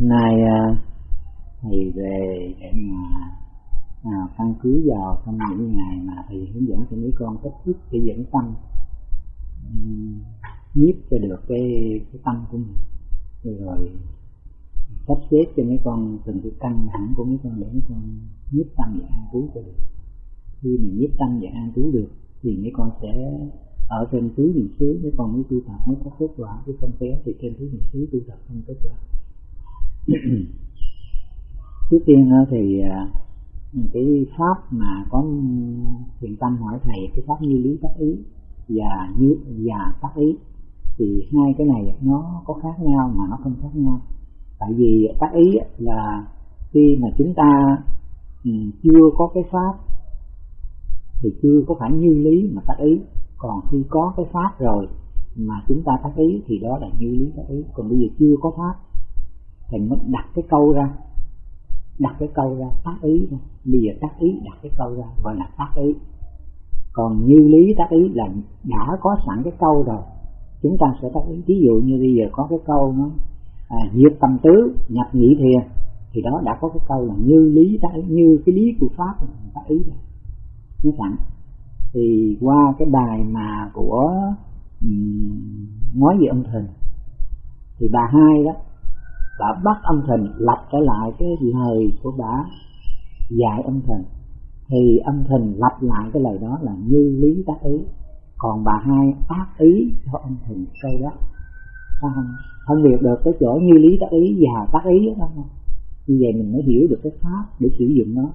nay à, thầy về để mà à, căn cứ vào trong những ngày mà thầy hướng dẫn cho mấy con cách thức để dẫn tâm um, nhiếp cho được cái, cái tâm của mình. Rồi sắp xếp cho mấy con từng cái căn hẳn của mấy con để mấy con nhiếp tâm và an trú cho được. Khi mình nhiếp tâm và an trú được thì mấy con sẽ ở trên tứ niệm xứ mấy con mới tu tập mới có kết quả. Chứ không khéo thì trên tứ niệm xứ tu tập không kết quả trước tiên thì à, cái pháp mà có thiện tâm hỏi thầy, cái pháp như lý tác ý và như, và tác ý, thì hai cái này nó có khác nhau mà nó không khác nhau. Tại vì tác ý là khi mà chúng ta ừ, chưa có cái pháp, thì chưa có phải như lý mà tác ý. Còn khi có cái pháp rồi mà chúng ta tác ý thì đó là như lý tác ý. Còn bây giờ chưa có pháp thì mới đặt cái câu ra. Đặt cái câu ra tác ý ra bây giờ tác ý đặt cái câu ra gọi là tác ý. Còn như lý tác ý là đã có sẵn cái câu rồi chúng ta sẽ tác ý. Ví dụ như bây giờ có cái câu nó à, diệt tâm tứ nhập nhị thiền thì đó đã có cái câu là như lý tác ý như cái lý của pháp tác ý rồi. Nó sẵn. Thì qua cái bài mà của um, nói về âm thình thì bà hai đó bà bắt âm thình lặp trở lại cái lời của bà? Dạy âm thình thì âm thình lặp lại cái lời đó là như lý tác ý. Còn bà hai tác ý cho âm thình câu đó không phân biệt được cái chỗ như lý tác ý và tác ý đó không? Như vậy mình mới hiểu được cái pháp để sử dụng nó.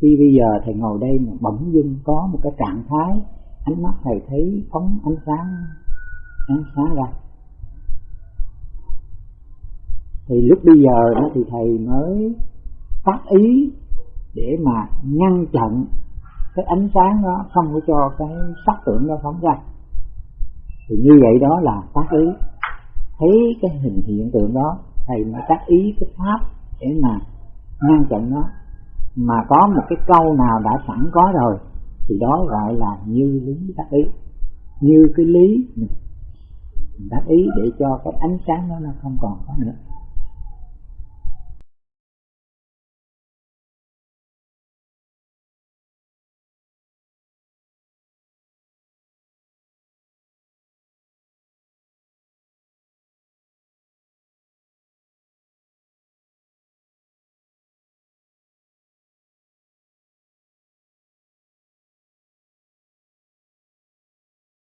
Khi bây giờ thầy ngồi đây mà bỗng dưng có một cái trạng thái, ánh mắt thầy thấy phóng ánh sáng ánh sáng ra thì lúc bây giờ đó thì thầy mới phát ý để mà ngăn chặn cái ánh sáng đó không có cho cái sắc tưởng nó phóng ra. Thì như vậy đó là tác ý. Thấy cái hình hiện tượng đó, thầy mới tác ý cái pháp để mà ngăn chặn nó. Mà có một cái câu nào đã sẵn có rồi, thì đó gọi là như lý tác ý. Như cái lý mình tác ý để cho cái ánh sáng đó nó không còn có nữa.